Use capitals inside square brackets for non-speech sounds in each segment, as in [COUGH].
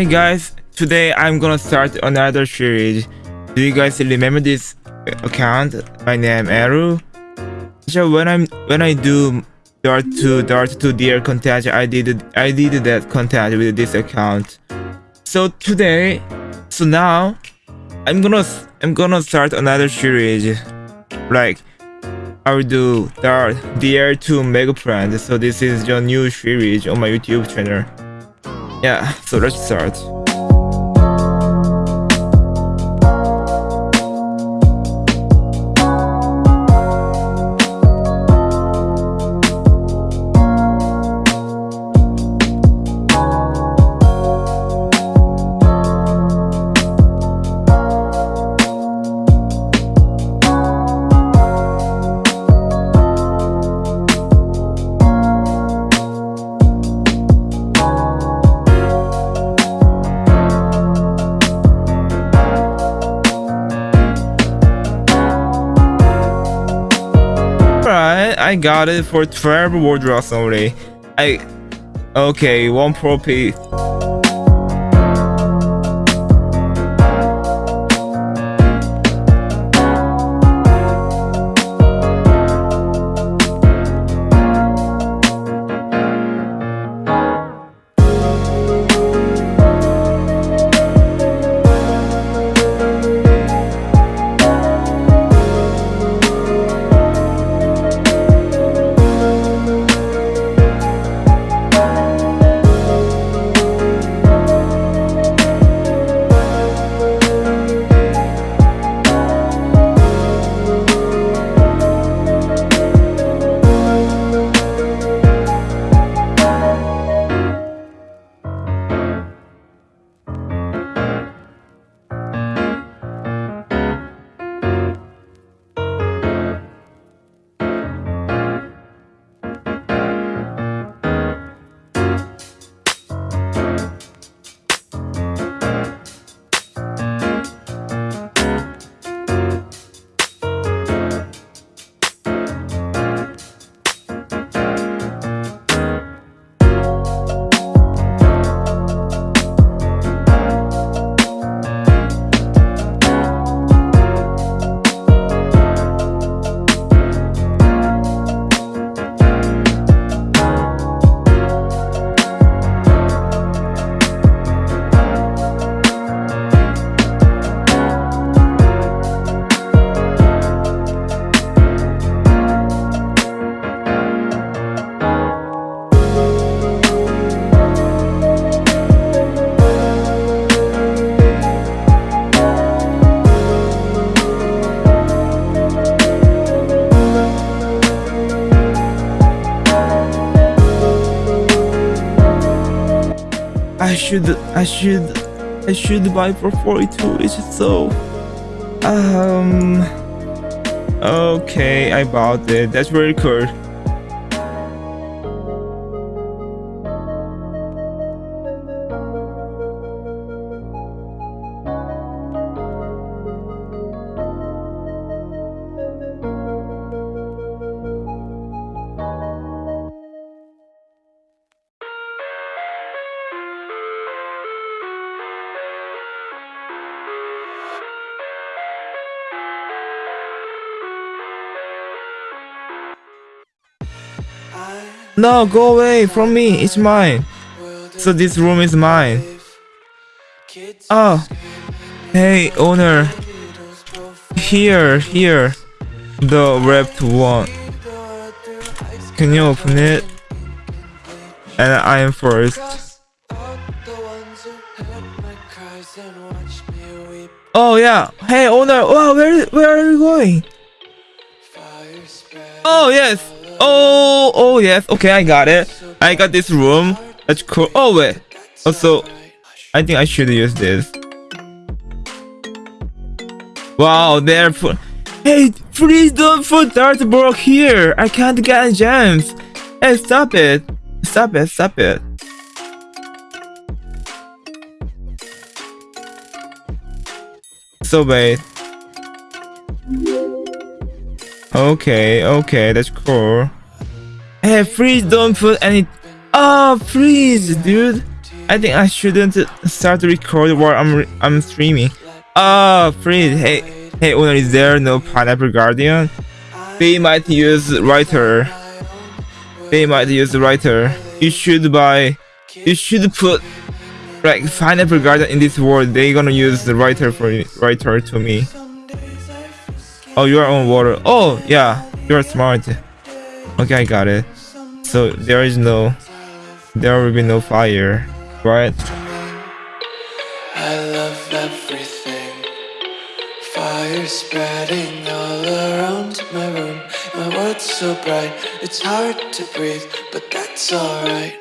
Hey guys, today I'm gonna start another series. Do you guys remember this account? My name Eru. So when I'm when I do Dart to Dart to Deer content, I did I did that content with this account. So today, so now I'm gonna I'm gonna start another series. Like I will do Dart Deer to Mega Friend. So this is your new series on my YouTube channel. Yeah, so let's start. Alright, I got it for 12 wardrobes only. I... Okay, one pro piece. Should, I should, I should buy for 42. It's so, um, okay, I bought it. That's very cool. No, go away from me. It's mine. So this room is mine. Oh, hey owner. Here, here. The wrapped one. Can you open it? And I am first. Oh yeah. Hey owner. Wow, where where are you going? Oh yes. Oh oh yes. Okay, I got it. I got this room. That's cool. Oh wait. Also, I think I should use this. Wow, they're. Hey, please don't put dartboard here. I can't get gems. Hey, stop it. Stop it. Stop it. So wait. Okay, okay, that's cool. Hey, please don't put any. Ah, oh, please, dude. I think I shouldn't start to record while I'm I'm streaming. Ah, oh, Fred, hey, hey, owner, is there no Pineapple Guardian? They might use writer. They might use writer. You should buy. You should put like Pineapple Guardian in this world. They gonna use the writer for writer to me. Oh, you are on water. Oh, yeah, you're smart. Okay, I got it. So there is no, there will be no fire, right? I love everything. Fire spreading all around my room. My world's so bright, it's hard to breathe, but that's alright.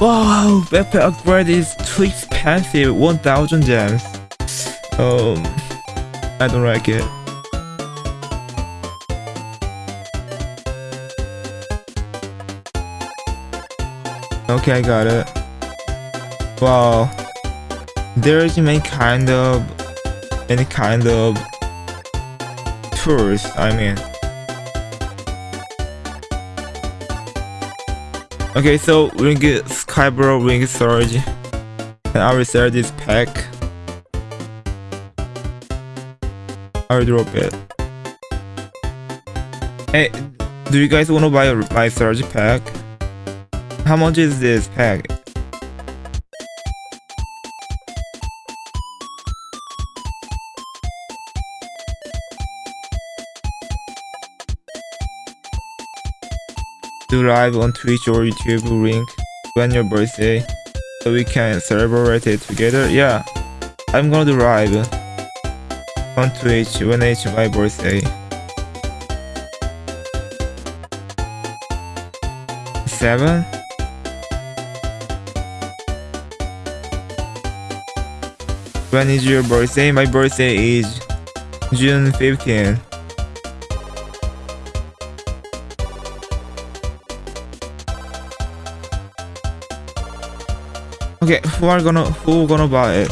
Wow, backpack upgrade is too expensive. 1000 gems. Um, I don't like it. Okay, I got it. Wow. There's many kind of any kind of tours, I mean. Okay, so we get Skybro Ring Surge. And I will sell this pack. I will drop it. Hey, do you guys want to buy my Surge pack? How much is this pack? Do live on Twitch or YouTube link when your birthday so we can celebrate it together? Yeah, I'm gonna do live on Twitch when it's my birthday. Seven? When is your birthday? My birthday is June 15. Okay, who are gonna who gonna buy it?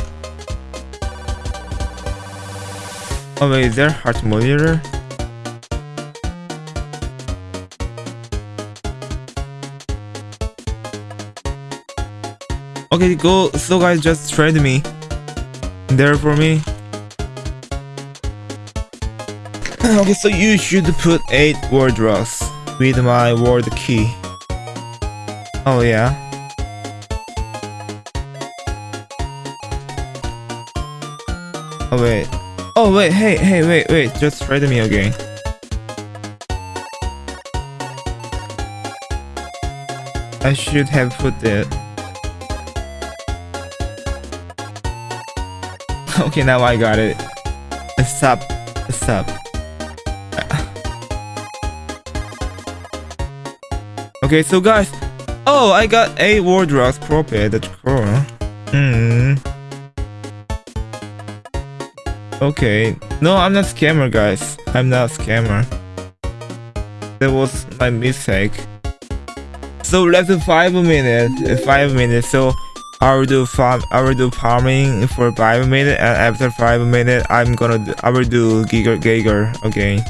Oh wait, is there heart monitor? Okay, go. So guys, just trade me. There for me. [LAUGHS] okay, so you should put eight word rocks with my word key. Oh yeah. Oh wait. Oh wait, hey, hey, wait, wait, just trade me again. I should have put it. [LAUGHS] okay, now I got it. Stop, stop. [SIGHS] Okay, so guys, oh, I got a wardrobe proper. That's cool. Hmm. Okay. No, I'm not scammer, guys. I'm not scammer. That was my mistake. So left five minutes. Five minutes. So I will do farm. I will do farming for five minutes, and after five minutes, I'm gonna. Do, I will do Giga Giga. Okay.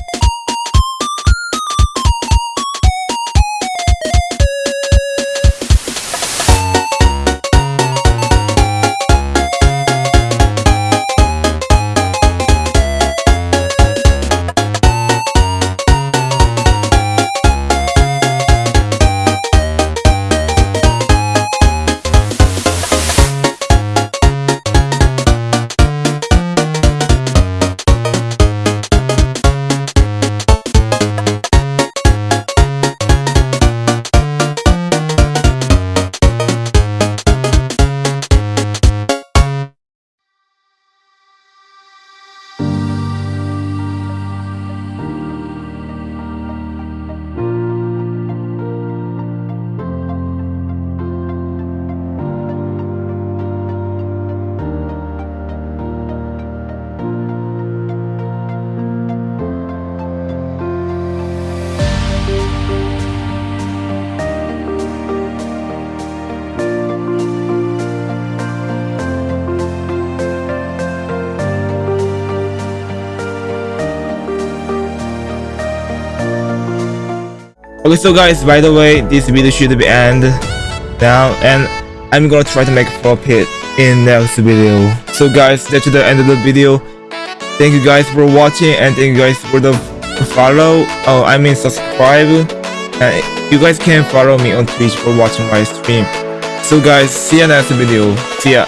Okay, so guys, by the way, this video should be end now, and I'm gonna try to make profit in next video. So guys, that's the end of the video. Thank you guys for watching, and thank you guys for the follow. Oh, I mean subscribe. And you guys can follow me on Twitch for watching my stream. So guys, see you next video. See ya.